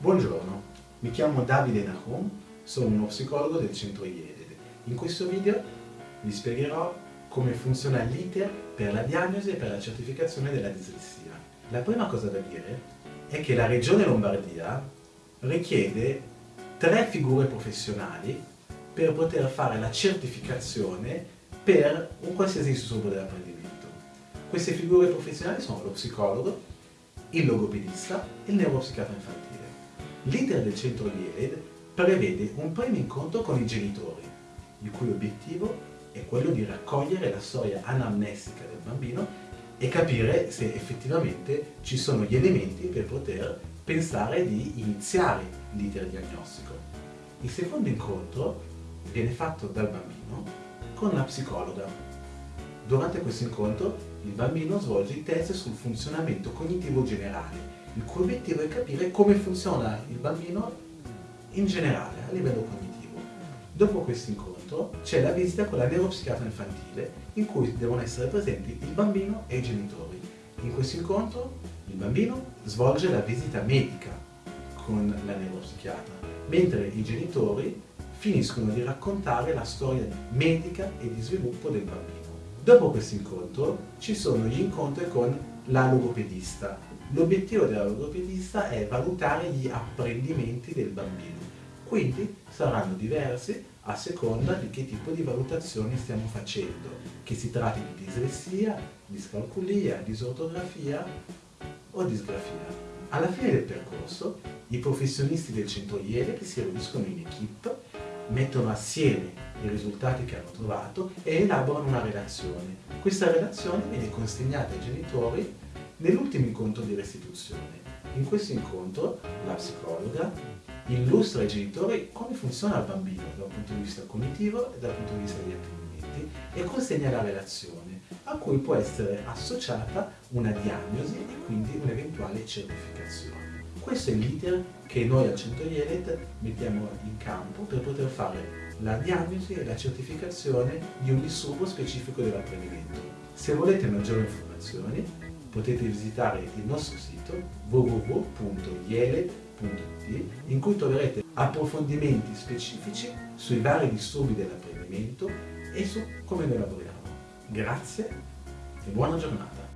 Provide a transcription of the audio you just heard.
Buongiorno, mi chiamo Davide Nahum, sono uno psicologo del centro IEDED. In questo video vi spiegherò come funziona l'iter per la diagnosi e per la certificazione della dislessia. La prima cosa da dire è che la Regione Lombardia richiede tre figure professionali per poter fare la certificazione per un qualsiasi disturbo dell'apprendimento. Queste figure professionali sono lo psicologo, il logopedista e il neuropsichiatra infantile. L'iter del centro IELED prevede un primo incontro con i genitori, il cui obiettivo è quello di raccogliere la storia anamnestica del bambino e capire se effettivamente ci sono gli elementi per poter pensare di iniziare l'iter diagnostico. Il secondo incontro viene fatto dal bambino con la psicologa. Durante questo incontro il bambino svolge i test sul funzionamento cognitivo generale il cui obiettivo è capire come funziona il bambino in generale, a livello cognitivo. Dopo questo incontro c'è la visita con la neuropsichiatra infantile in cui devono essere presenti il bambino e i genitori. In questo incontro il bambino svolge la visita medica con la neuropsichiatra, mentre i genitori finiscono di raccontare la storia medica e di sviluppo del bambino. Dopo questo incontro ci sono gli incontri con la logopedista. L'obiettivo della logopedista è valutare gli apprendimenti del bambino, quindi saranno diversi a seconda di che tipo di valutazioni stiamo facendo, che si tratti di dislessia, discalculia, disortografia o disgrafia. Alla fine del percorso, i professionisti del centro IELE si riuniscono in equip mettono assieme i risultati che hanno trovato e elaborano una relazione. Questa relazione viene consegnata ai genitori nell'ultimo incontro di restituzione. In questo incontro la psicologa illustra ai genitori come funziona il bambino dal punto di vista cognitivo e dal punto di vista degli apprendimenti e consegna la relazione a cui può essere associata una diagnosi e quindi un'eventuale certificazione. Questo è l'iter che noi al Centro IELET mettiamo in campo per poter fare la diagnosi e la certificazione di un disturbo specifico dell'apprendimento. Se volete maggiori informazioni potete visitare il nostro sito www.ielet.it in cui troverete approfondimenti specifici sui vari disturbi dell'apprendimento e su come noi lavoriamo. Grazie e buona giornata!